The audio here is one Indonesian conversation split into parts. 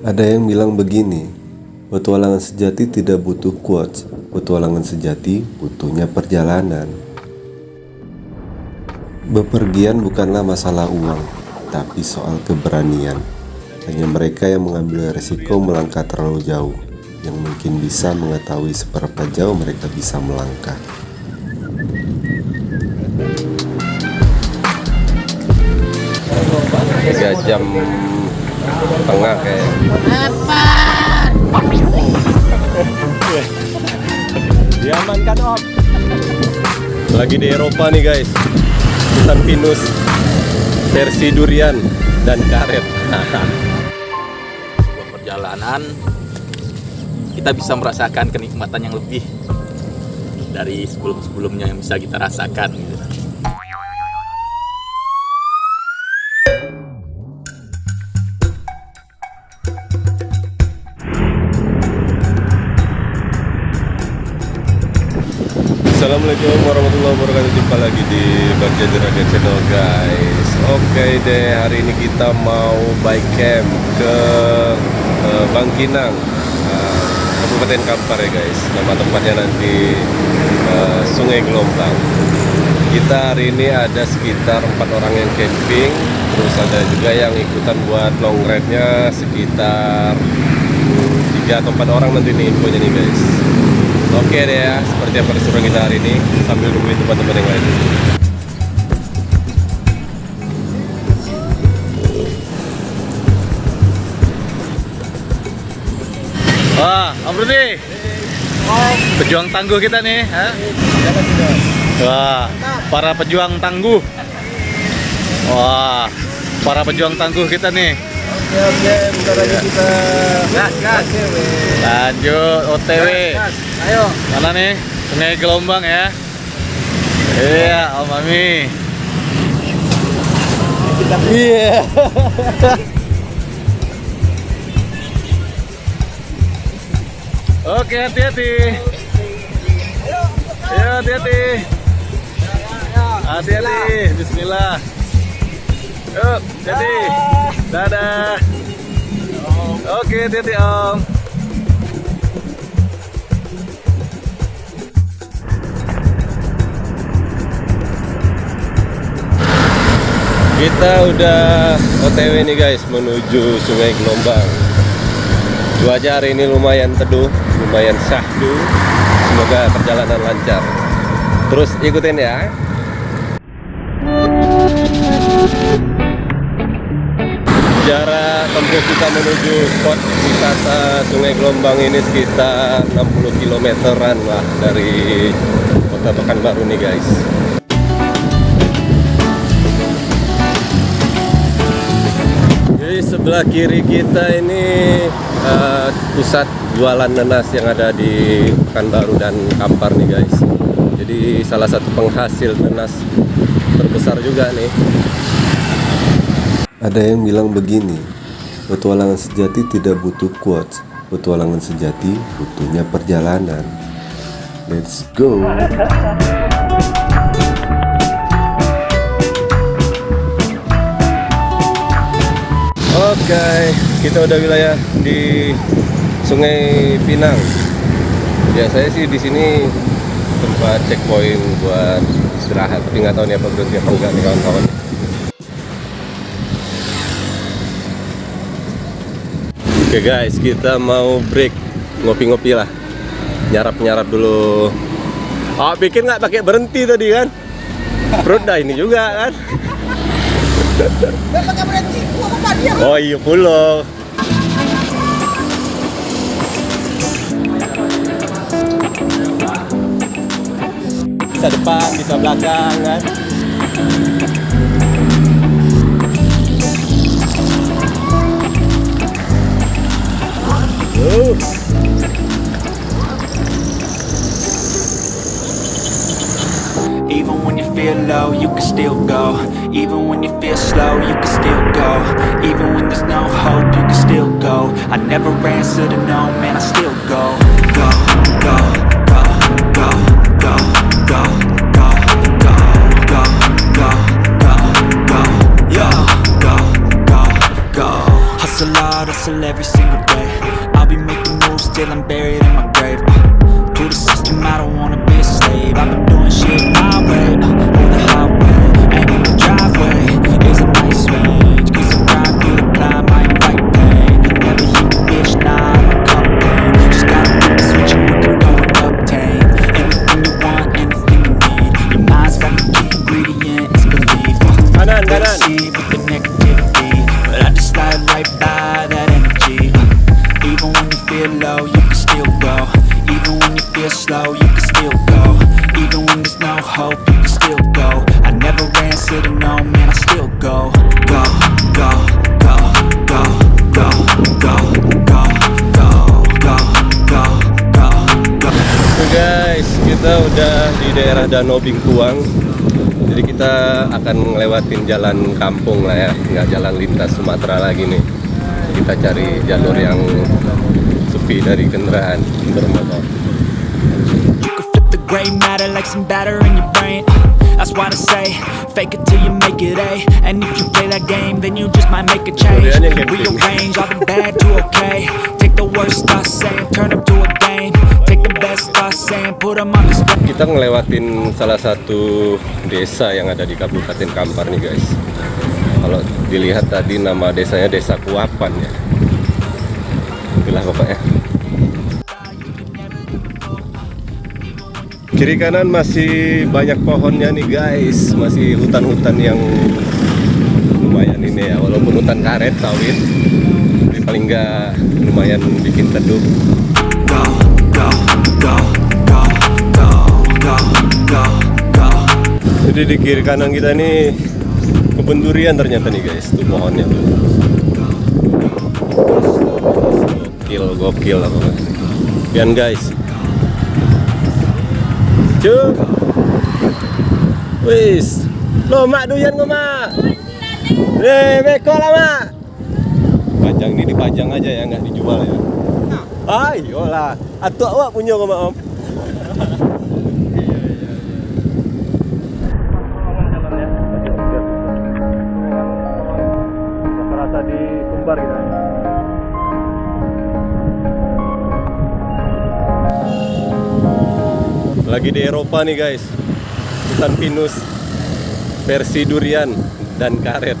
Ada yang bilang begini, petualangan sejati tidak butuh quotes, petualangan sejati butuhnya perjalanan. Bepergian bukanlah masalah uang, tapi soal keberanian. Hanya mereka yang mengambil resiko melangkah terlalu jauh, yang mungkin bisa mengetahui seberapa jauh mereka bisa melangkah. tiga jam tengah kayak Diamankan om. lagi di Eropa nih guys hutan pinus versi durian dan karet sebuah perjalanan kita bisa merasakan kenikmatan yang lebih dari sebelum-sebelumnya yang bisa kita rasakan gitu. Assalamualaikum warahmatullahi wabarakatuh. Jumpa lagi di Bagja Juragan Channel guys. Oke deh hari ini kita mau bike camp ke uh, Bangkinang uh, Kabupaten Kampar ya guys. Nama tempatnya nanti uh, Sungai Gelombang. Kita hari ini ada sekitar empat orang yang camping. Terus ada juga yang ikutan buat long ride-nya Sekitar tiga atau empat orang nanti nih infonya nih guys Oke deh ya, seperti apa keseruan kita hari ini sambil nungguin tempat-tempat yang lain. Wah, Om Rudi. Pejuang tangguh kita nih, ha? Wah, para pejuang tangguh. Wah, para pejuang tangguh kita nih. Oke oke, bentar lagi kita. Gas gas. Lanjut OTW. Ayo. Mana nih? Sungai Gelombang ya. Iya, Om Mami. Iya. Oke, hati-hati. Ayo, hati-hati. Hati-hati. Bismillah. Yuk, jadi. Dadah. Oke, hati-hati, Om. Kita udah OTW nih guys menuju Sungai Gelombang. Cuaca hari ini lumayan teduh, lumayan syahdu. Semoga perjalanan lancar. Terus ikutin ya. Tempuh kita menuju spot wisata Sungai Gelombang ini sekitar 60 kilometeran lah dari kota Pekanbaru nih guys. Jadi sebelah kiri kita ini eh, pusat jualan nanas yang ada di Pekanbaru dan Kampar nih guys. Jadi salah satu penghasil nanas terbesar juga nih. Ada yang bilang begini, petualangan sejati tidak butuh quotes, petualangan sejati butuhnya perjalanan. Let's go! Oke, kita udah wilayah di Sungai Pinang. Biasanya sih di sini tempat checkpoint buat istirahat, tapi nggak tahu nih apa berhenti apa enggak nih kawan-kawan. Oke guys, kita mau break ngopi-ngopi lah, nyarap-nyarap dulu. Oh, pikir nggak pakai berhenti tadi kan? Perut dah ini juga kan? Oh iya pulau. Bisa depan, bisa belakang kan. Uh. Even when you feel low, you can still go Even when you feel slow, you can still go Even when there's no hope, you can still go I never answer to no, man, I still go Go, go, go, go, go, go, go, go, go, go, go, go, go, go, go Hustle hard, hustle every single feeling bad hope, you can still go I never answer to no, man, I still go Go, go, go, go, go, go, go, go, go, go, go, go Oke guys, kita udah di daerah Danau Bingkuang. Jadi kita akan ngelewatin jalan kampung lah ya, nggak jalan lintas Sumatera lagi nih. Kita cari jalur yang sepi dari kendaraan bermotor. Gray matter like some batter in your brain. That's why I say, fake it till you make it A. And if you play that game, then you just might make a change. Rearrange all the bad to okay. Take the worst thoughts saying, turn them to a game. Take the best thoughts saying, put them on display. Kita ngelewatin salah satu desa yang ada di Kabupaten Kampar nih guys. Kalau dilihat tadi nama desanya Desa Kuapan ya. Itulah pokoknya. Kiri kanan masih banyak pohonnya nih guys, masih hutan-hutan yang lumayan ini ya, walaupun hutan karet sawit, tapi paling nggak lumayan bikin teduh. Jadi di kiri kanan kita nih kebun durian ternyata nih guys, tuh pohonnya tuh. Gokil, gokil apa guys. Cuk. Wis. Lo mak doyan kok mak. Eh, beko lah mak. Pajang ini dipajang aja ya, nggak dijual ya. Ayolah. Atuh awak punya kok mak om. Lagi di Eropa nih guys. Hutan pinus versi durian dan karet.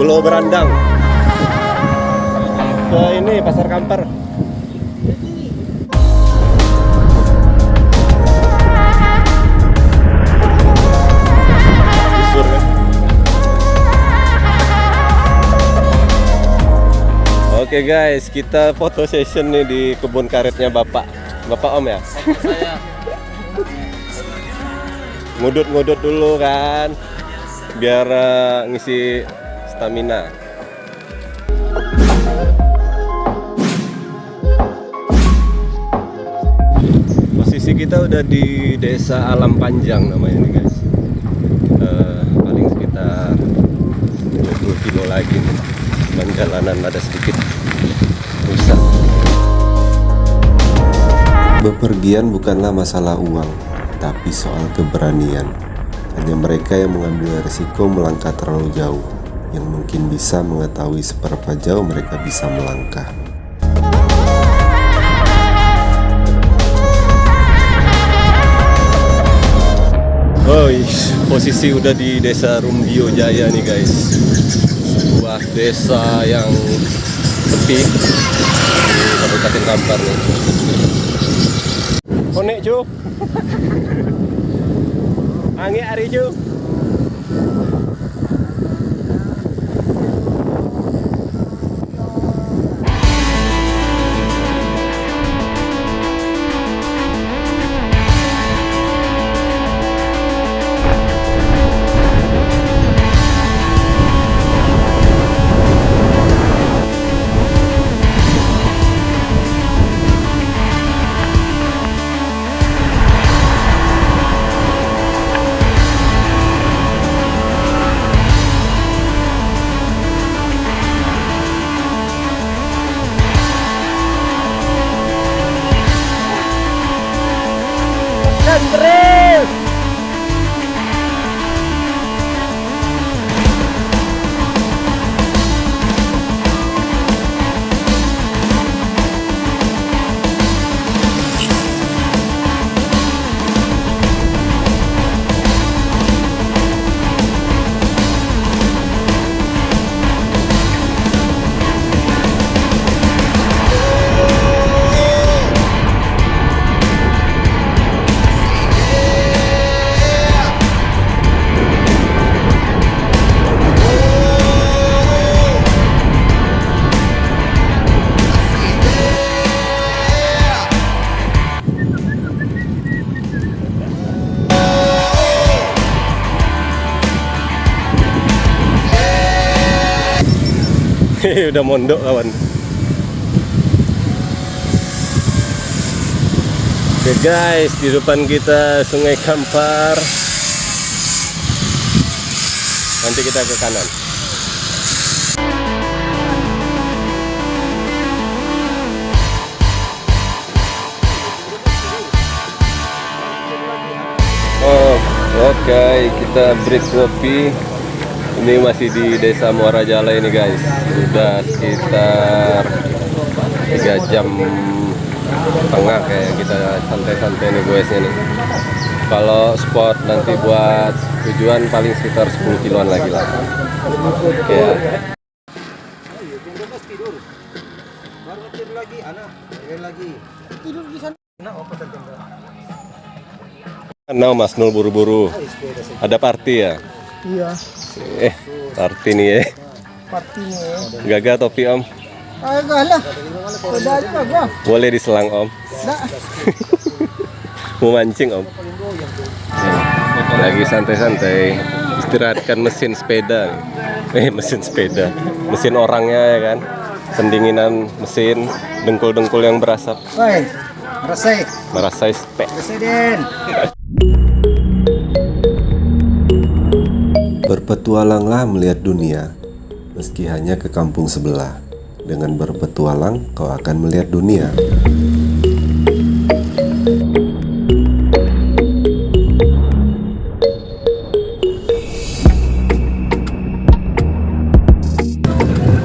Pulau Berandang. Ke ini Pasar Kampar. Kan? Oke guys, kita foto session nih di kebun karetnya Bapak. Bapak Om ya? Ngudut-ngudut dulu kan. Biar eh, ngisi stamina. Posisi kita udah di Desa Alam Panjang namanya nih guys. Eh, paling sekitar 20 kilo lagi nih. Cuman jalanan ada sedikit rusak. Bepergian bukanlah masalah uang, tapi soal keberanian. Hanya mereka yang mengambil resiko melangkah terlalu jauh, yang mungkin bisa mengetahui seberapa jauh mereka bisa melangkah. Oh, posisi udah di desa Rumbio Jaya nih guys. Sebuah desa yang sepi di Kabupaten Kampar nih. Konek cu. Angin hari cu. Udah mondok kawan Oke guys, di depan kita Sungai Kampar. Nanti kita ke kanan. Oh, oke, kita break kopi. Ini masih di Desa Muara Jala ini guys. Sudah sekitar 3 jam tengah kayak kita santai-santai nih guysnya nih kalau spot nanti buat tujuan paling sekitar 10 kiloan lagi lah ya Nah, Mas Nul buru-buru. Ada party ya? Iya, Eh, party nih ya. partinya. Gagal topi Om. Agak lah. Sudah aja. Boleh diselang Om. Dah. Mau mancing Om. Lagi santai-santai. Istirahatkan mesin sepeda. Eh, mesin sepeda. Mesin orangnya ya kan. Pendinginan mesin, dengkul-dengkul yang berasap. Woi, resek. Merasa spek. Presiden. Berpetualanglah melihat dunia, meski hanya ke kampung sebelah. Dengan berpetualang, kau akan melihat dunia.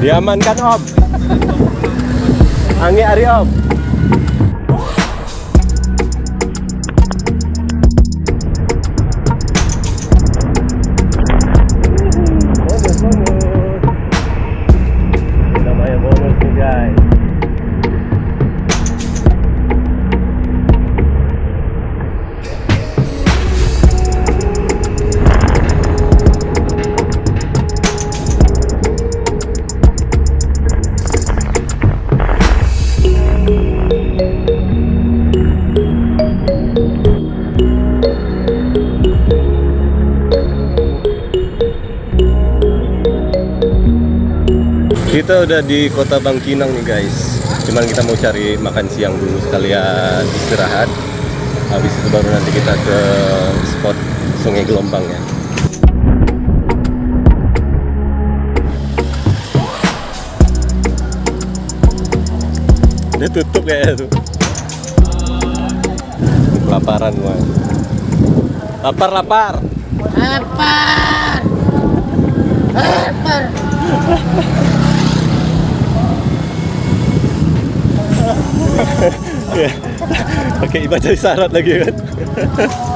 Diamankan Om. Angin Ari Om. Kita udah di kota Bangkinang nih guys. Cuman kita mau cari makan siang dulu sekalian istirahat. Habis itu baru nanti kita ke spot Sungai Gelombang ya. Udah tutup kayaknya tuh. Kelaparan gua. Lapar lapar. Ya. Pakai baca isyarat lagi kan.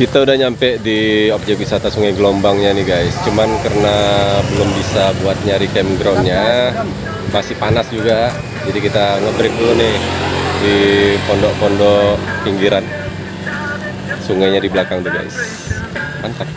Kita udah nyampe di objek wisata Sungai Gelombangnya nih guys. Cuman karena belum bisa buat nyari campgroundnya, masih panas juga. Jadi kita ngebreak dulu nih di pondok-pondok pinggiran. Sungainya di belakang tuh guys. Mantap.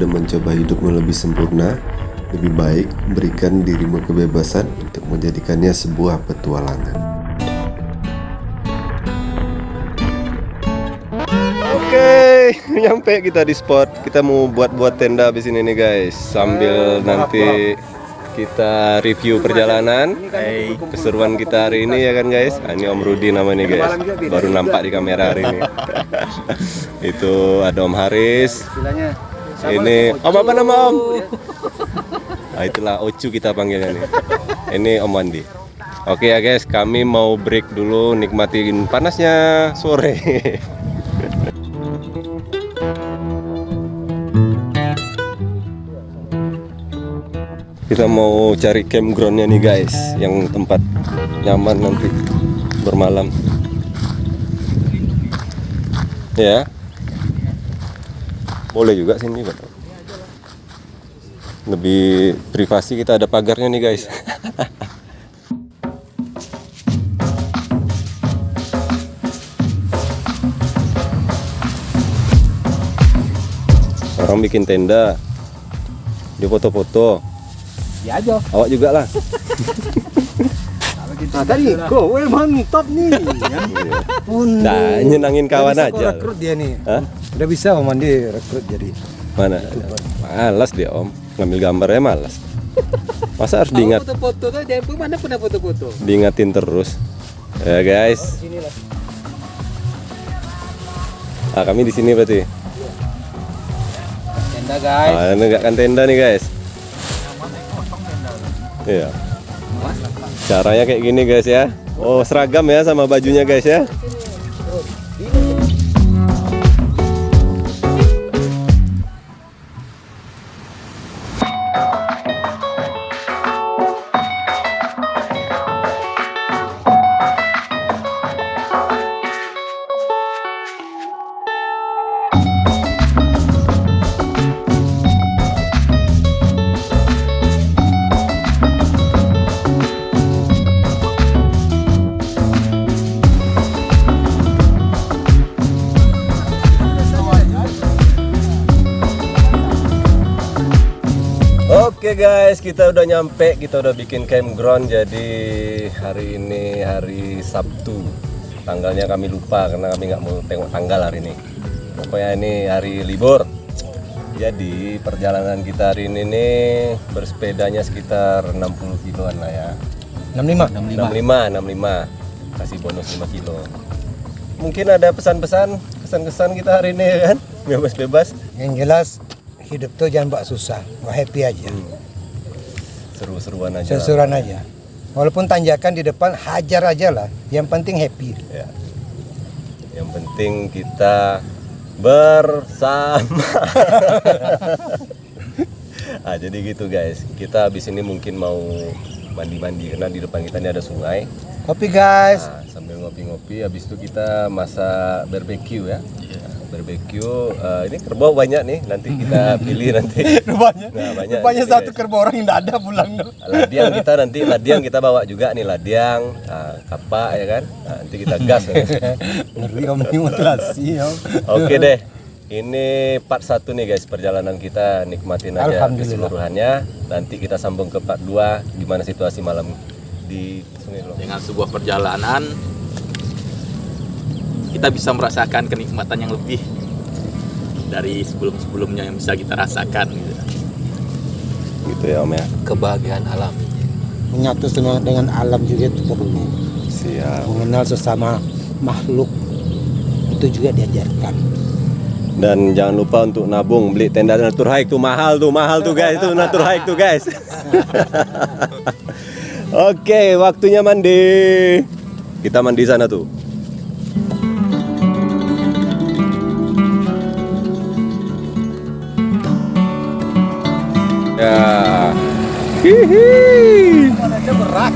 Daripada mencoba hidupmu lebih sempurna, lebih baik berikan dirimu kebebasan untuk menjadikannya sebuah petualangan. Oke, nyampe kita di spot. Kita mau buat-buat tenda habis ini nih guys, sambil nanti kita review perjalanan. Keseruan kita hari ini ya kan guys. Nah, ini Om Rudi namanya guys. Baru nampak di kamera hari ini. Itu ada Om Haris. Ini Om apa nama Om? Nah, itulah Ocu kita panggilnya nih. Ini Om Wandi. Oke ya guys, kami mau break dulu nikmatin panasnya sore. Kita mau cari campgroundnya nih guys, yang tempat nyaman nanti bermalam. Ya, boleh juga sini Pak. Lebih privasi kita ada pagarnya nih guys. Orang bikin tenda, dia foto-foto. Ya aja. Awak juga lah. Nah, tadi kok, mantap nih. Ya. Pun. Nah, nyenangin kawan aja. rekrut dia nih. Hah? Udah bisa Om Andi rekrut jadi. Mana? Malas dia om, ngambil gambarnya malas. Masa harus diingat, foto-foto tuh dia mana pernah foto-foto. diingatin terus. Ya guys. Ah kami di sini berarti. Tenda guys. Ah, negakkan tenda nih guys. Iya. Caranya kayak gini guys ya. Oh seragam ya sama bajunya guys ya. Oke guys, kita udah nyampe, kita udah bikin campground. Jadi hari ini hari Sabtu. Tanggalnya kami lupa karena kami nggak mau tengok tanggal hari ini. Pokoknya ini hari libur. Jadi perjalanan kita hari ini nih bersepedanya sekitar 60 kiloan lah ya. 65. 65, 65. Kasih bonus 5 kilo. Mungkin ada pesan-pesan, kesan-kesan kita hari ini ya kan? Bebas-bebas. Yang jelas hidup tuh jangan buat susah, buat happy aja. Seru-seruan aja. Sesuran aja. Walaupun tanjakan di depan hajar aja lah. Yang penting happy. Ya. Yang penting kita bersama. ah, jadi gitu guys. Kita habis ini mungkin mau mandi-mandi karena di depan kita ini ada sungai. Kopi guys. Nah, sambil ngopi-ngopi habis itu kita masak barbeque ya. Nah, barbeque eh, ini kerbau banyak nih. Nanti kita pilih nanti. Rupanya, Nah, banyak rupanya nih, satu guys. kerbau orang yang tidak ada pulang dong. Ladiang kita nanti ladiang kita bawa juga nih ladiang, nah, kapak ya kan. Nah, nanti kita gas. Ngeri om ini om. Oke deh. Ini part 1 nih guys perjalanan kita nikmatin aja keseluruhannya. Nanti kita sambung ke part 2 gimana situasi malam di Sungai dengan sebuah perjalanan kita bisa merasakan kenikmatan yang lebih dari sebelum-sebelumnya yang bisa kita rasakan gitu. Gitu ya Om ya. kebahagiaan alam Menyatu dengan, dengan alam juga itu perlu. Siap. Mengenal sesama makhluk itu juga diajarkan. Dan jangan lupa untuk nabung beli tenda Natur Hike tuh mahal tuh, mahal tuh guys, tuh Natur Hike tuh guys. Oke, waktunya mandi. Kita mandi sana tuh. Ya. Hihi. berat.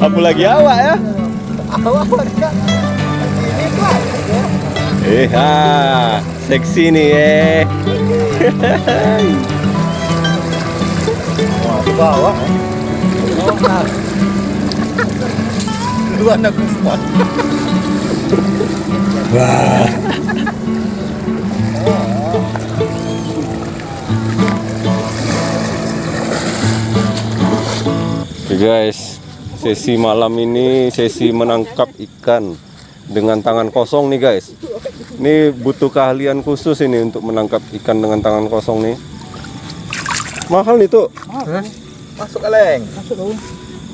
Apalagi awak ya. Awak enggak. Ini kelas. Eh, ha, seksi nih eh. Wah, di bawah. Oh, nah. Lu anak spot. Wah. Oke guys, sesi malam ini sesi menangkap ikan dengan tangan kosong nih guys. Ini butuh keahlian khusus ini untuk menangkap ikan dengan tangan kosong nih. Mahal nih tuh. Masuk kaleng.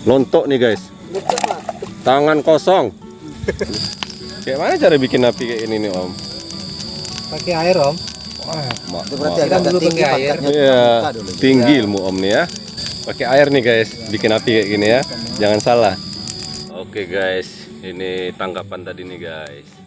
Lontok nih guys. Tangan kosong. Kayak mana cara bikin api kayak ini nih om? Pakai air om. Itu berarti agak tinggi air. Iya, tinggi ilmu om nih ya. Pakai air nih guys, bikin api kayak gini ya. Jangan salah. Oke guys, ini tangkapan tadi nih guys.